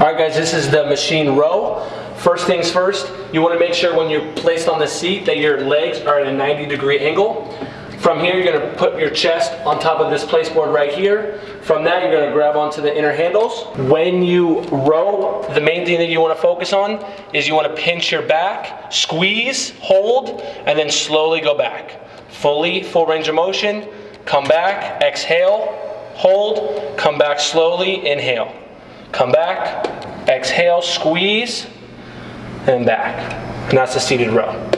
All right, guys, this is the machine row. First things first, you want to make sure when you're placed on the seat that your legs are at a 90 degree angle. From here, you're going to put your chest on top of this placeboard right here. From that, you're going to grab onto the inner handles. When you row, the main thing that you want to focus on is you want to pinch your back, squeeze, hold, and then slowly go back. Fully, full range of motion, come back, exhale, hold, come back slowly, inhale. Come back, exhale, squeeze, and back. And that's the seated row.